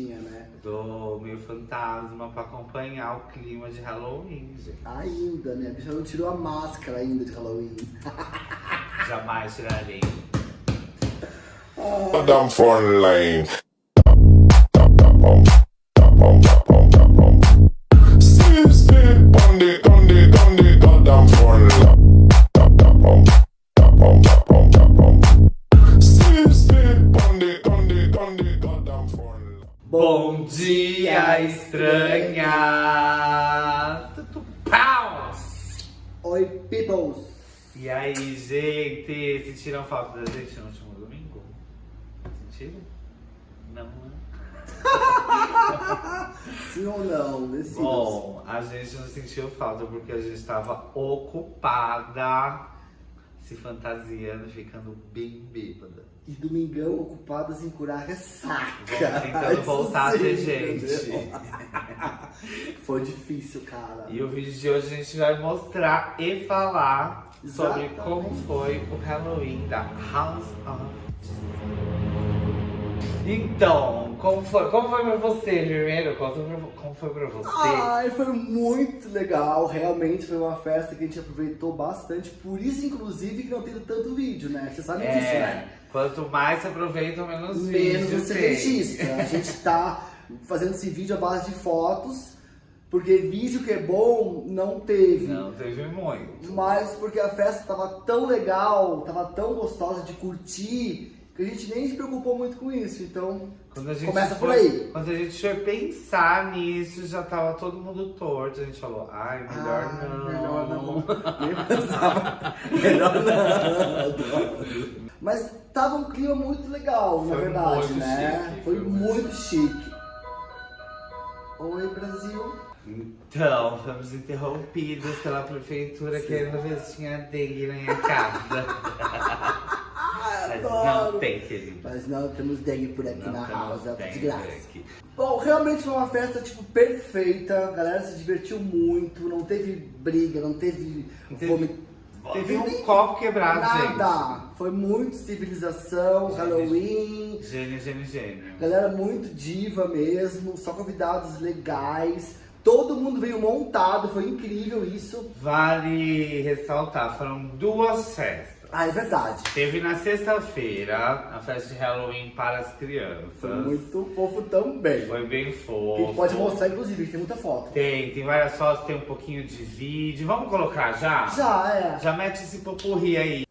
tinha, né? Do meu fantasma pra acompanhar o clima de Halloween, gente. Ainda, né? A bicha não tirou a máscara ainda de Halloween. Jamais tirarei. Madame phone Bom dia, estranha! Pau! Oi, peoples! E aí, gente? Sentiram falta da gente no último domingo? Sentiram? Não, né? Sim ou não? Decidas. Bom, a gente não sentiu falta porque a gente estava ocupada se fantasiando, ficando bem bêbada. E domingão ocupadas em curar ressaca. Tentando voltar a ser sim, gente. Foi difícil, cara. E o vídeo de hoje a gente vai mostrar e falar sobre Exatamente. como foi o Halloween da House of Então, como foi, como foi pra você primeiro? Conta como foi pra você? Ai, foi muito legal. Realmente foi uma festa que a gente aproveitou bastante. Por isso, inclusive, que não teve tanto vídeo, né? Você sabe disso, é, né? quanto mais se aproveita, menos, Menos vídeo você tem. registra. A gente tá fazendo esse vídeo à base de fotos, porque vídeo que é bom não teve. Não, teve muito. Mas porque a festa tava tão legal, tava tão gostosa de curtir, a gente nem se preocupou muito com isso. Então, a Começa por foi- aí. Quando a gente foi pensar nisso, já tava todo mundo torto. A gente falou, ai, melhor ah, não. melhor não. Nem pensava. melhor não. Mas tava um clima muito legal, na Foi verdade, muito né? chique, foi foi muito chique. Oi, Brasil. Então, fomos interrompidos pela prefeitura querendo ver se tinha dengue na minha casa. Adoro. não tem, querido. Mas não temos dengue por aqui Não na house, é desgraça. aqui. Bom, realmente foi uma festa, tipo, perfeita. A galera se divertiu muito, não teve briga, não teve Não teve- um nem copo quebrado, Nada. Foi muito civilização, Gente. Halloween. gente. Gênio, gênio, gênio. Galera muito diva mesmo, só convidados legais. Todo mundo veio montado, foi incrível isso. Vale ressaltar, foram duas festas. Ah, é verdade. Teve na sexta-feira a festa de Halloween para as crianças. Foi muito fofo também. Foi bem fofo. a gente pode mostrar, inclusive, que tem muita foto. Tem, tem várias fotos, tem um pouquinho de vídeo. Vamos colocar já? Já, é. Já mete esse popurri aí.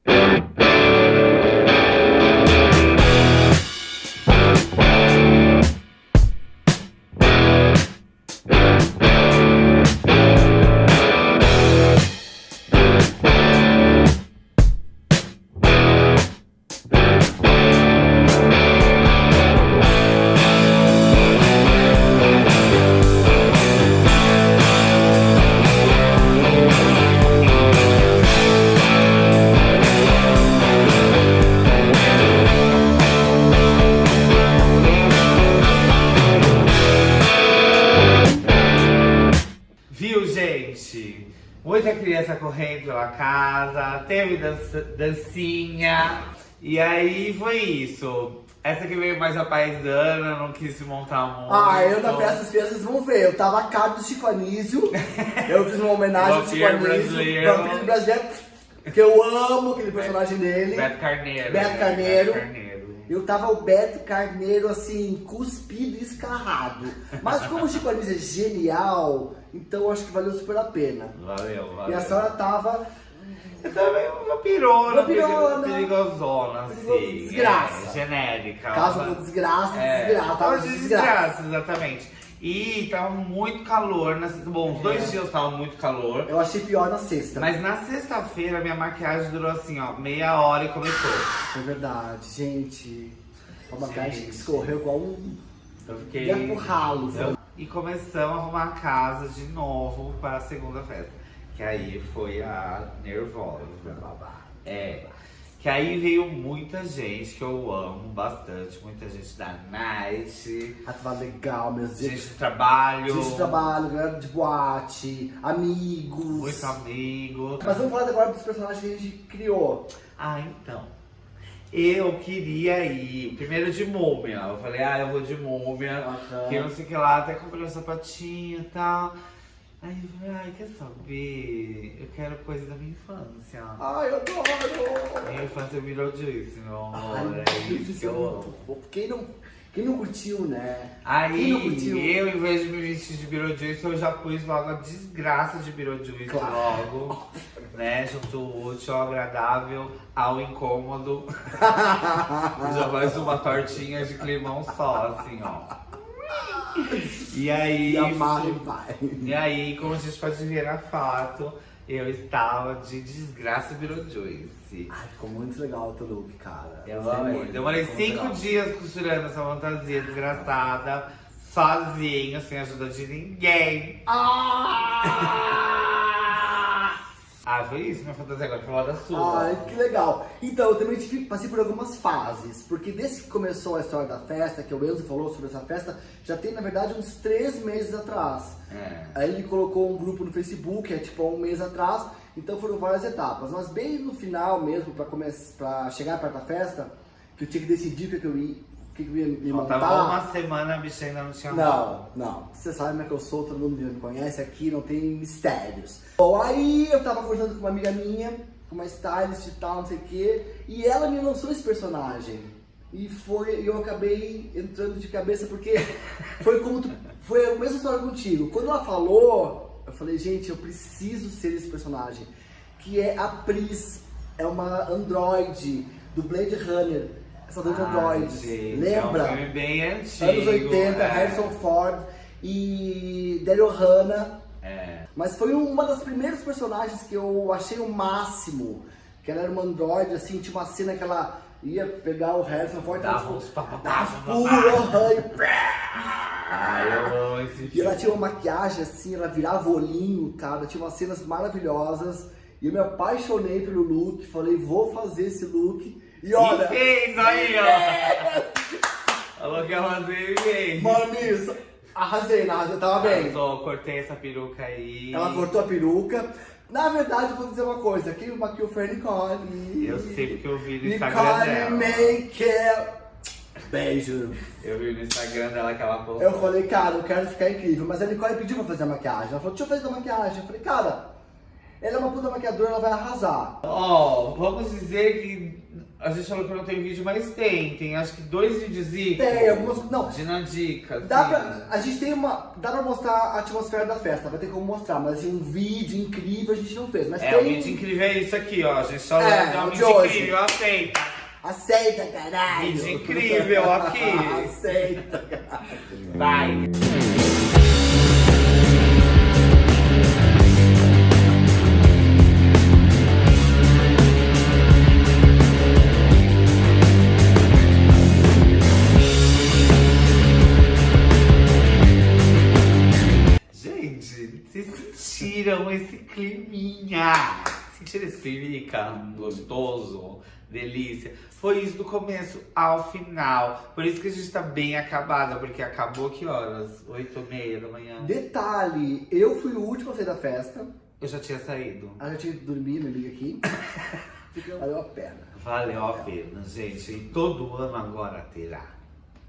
Gente? Muita criança correndo pela casa, teve dança- dancinha. E aí foi isso. Essa que veio mais a paisana, não quis se montar muito. Ah, eu na festa das crianças vão ver. Eu tava a cara do Chico Anísio. Eu fiz uma homenagem ao Chico Anísio. brasileiro. Vampiro brasileiro. Que eu amo aquele personagem dele. Beto Carneiro. Beto né? Carneiro. Beto Carneiro. Eu tava o Beto Carneiro, assim, cuspido e escarrado. Mas como o Chico Anísio é genial, então eu acho que valeu super a pena. Valeu, valeu. E a senhora tava... Eu também uma vampirona, Vampirona. perigosona, Perigo- assim. desgraça. É, genérica. Caso for desgraça, É, desgraça. Tava tava de de desgraça. desgraça, exatamente. E tava muito calor. Na... Bom, os dois É. dias tava muito calor. Eu achei pior na sexta. Mas na sexta-feira minha maquiagem durou assim, ó, meia hora e começou. É verdade, gente. Uma maquiagem que escorreu igual um... Eu fiquei. Ia pro ralo, Eu- E começamos a arrumar a casa de novo para a segunda festa. Que aí foi a nervosa. É. Que aí veio muita gente que eu amo bastante, muita gente da night, Ah, tava legal, meus gente dias. de trabalho, Gente de trabalho, galera de boate, amigos. muito amigo. Mas vamos falar agora dos personagens que a gente criou. Ah, então. Eu queria ir, primeiro de múmia. Eu falei, ah, eu vou de múmia. Que eu não sei o que lá, até comprei um sapatinho e tal. Aí eu falei, ai, quer saber? Eu quero coisa da minha infância. Ai, eu adoro! Minha infância virou disso, meu amor. Ai, é isso que é eu amo. Quem não, quem não curtiu, né? Aí, curtiu? eu, em vez de me vestir de Beetlejuice, eu já pus logo a desgraça de Beetlejuice Claro. logo. Né? Junto o útil ao agradável ao incômodo. já faz uma tortinha de climão só, assim, ó. E aí, E amarra e e aí, como a gente pode ver na foto, eu estava de desgraça Beetlejuice. Ai, ficou muito legal o teu look, cara. Eu Gostei amei. muito, Demorei cinco legal. dias costurando essa fantasia desgraçada, sozinho, sem ajuda de ninguém. Ah, foi isso minha fantasia agora, foi da sua. Ai, que legal. Então, eu também tive, passei por algumas fases, porque desde que começou a história da festa, que o Enzo falou sobre essa festa, já tem, na verdade, uns três meses atrás. É. Aí ele colocou um grupo no Facebook, é tipo um mês atrás, então foram várias etapas. Mas bem no final mesmo, pra, começar, pra chegar perto da festa, que eu tinha que decidir o que, que eu que, que eu ia me Faltava montar. uma semana, a bicha ainda não tinha Não, não. Você sabe como é que eu sou, todo mundo me conhece aqui, não tem mistérios. Bom, aí eu tava conversando com uma amiga minha, com uma stylist e tal, não sei o quê, e ela me lançou esse personagem. E foi, eu acabei entrando de cabeça porque foi como tu, foi a mesma história contigo. Quando ela falou, eu falei, gente, eu preciso ser esse personagem, que é a Pris, é uma androide do Blade Runner. Essa de Ai, androides. gente, Lembra? É um filme bem antigo. Anos 80, é. Harrison Ford e Daryl Hannah. É. Mas foi uma das primeiras personagens que eu achei o máximo. Que ela era uma androide, assim, tinha uma cena que ela ia pegar o Harrison Ford Dava uns papapá, dava ai, Ai, eu amo esse E ela tinha uma maquiagem assim, ela virava olhinho, cara, tinha umas cenas maravilhosas. E eu me apaixonei pelo look, falei, vou fazer esse look. E olha, E fez aí, ó. Falou que fazer e fez. mano, isso, arrasei, arrasei, tava bem. Arrasou, cortei essa peruca aí. Ela cortou a peruca. Na verdade, eu vou dizer uma coisa. Quem maquiou foi a Nicole. Eu sei porque eu vi no Instagram Nicole dela. Make. Beijo. Eu vi no Instagram dela que ela postou. Eu falei, cara, eu quero ficar incrível. Mas a Nicole pediu pra fazer a maquiagem. Ela falou, deixa eu fazer a maquiagem. Eu falei, cara, ela é uma puta maquiadora, ela vai arrasar. Ó, vamos dizer que a gente falou que não tem vídeo, mas tem. Tem acho que dois vídeos Tem algumas. Não, De na dica. Dá assim. pra, a gente tem uma. Dá pra mostrar a atmosfera da festa, vai ter como mostrar, mas assim, um vídeo incrível a gente não fez. Mas É, tem. o vídeo incrível é isso aqui, ó. A gente só É, é, um vídeo hoje. incrível, aceita. Aceita, caralho! Vídeo incrível aqui. Aceita, caralho. Vai. Sentiram esse climinha gostoso? Delícia. Foi isso do começo ao final. Por isso que a gente tá bem acabada, porque acabou que horas? 8 e meia da manhã. Detalhe, eu fui o último a sair da festa. Eu já tinha saído. A gente tinha que dormir, minha amiga aqui. Valeu a pena. Valeu a pena, gente. E todo ano agora terá.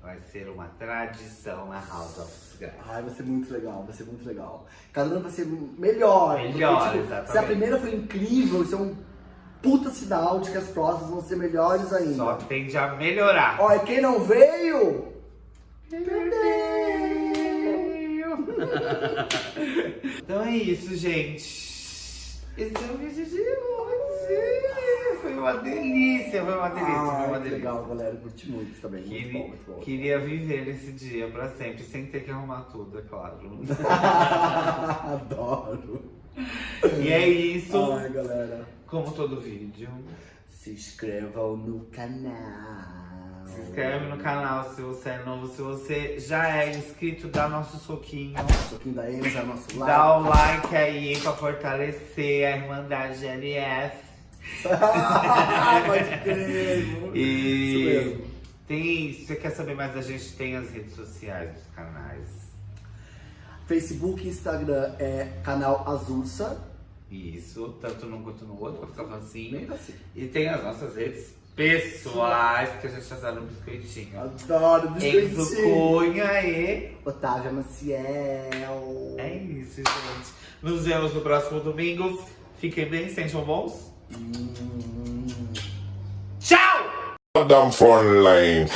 Vai ser uma tradição na House of Grace. Ai, vai ser muito legal, vai ser muito legal. Cada ano vai ser melhor. porque, Melhor, tipo, exatamente. Se a primeira foi incrível, isso é um puta sinal de que as próximas vão ser melhores ainda. Só tende a melhorar. Olha, quem não veio, Então é isso, gente. Esse é o vídeo de hoje. Foi uma delícia, foi uma delícia, foi Ai, uma delícia. legal, galera. Curti muito também. Muito Queria, bom, muito bom. queria viver esse dia pra sempre, sem ter que arrumar tudo, é claro. Adoro. e é isso, Ai, galera. como todo vídeo. Se inscrevam no canal. Se inscreve no canal se você é novo, se você já é inscrito, dá nosso soquinho. Soquinho da Enza, nosso like. Dá o like aí pra fortalecer a Irmandade LF. Pode crer. Isso E mesmo. tem, se você quer saber mais da gente, tem as redes sociais dos canais. Facebook e Instagram é canal Azulsa. Isso, tanto num quanto no outro, pra ficar assim. Assim. E tem as nossas redes pessoais, porque a gente adora um biscoitinho. Adoro Enzo biscoitinho. Cunha e... Otávia Maciel. É isso, gente. Nos vemos no próximo domingo. Fiquem bem, sejam bons. Ciao! Down front lane.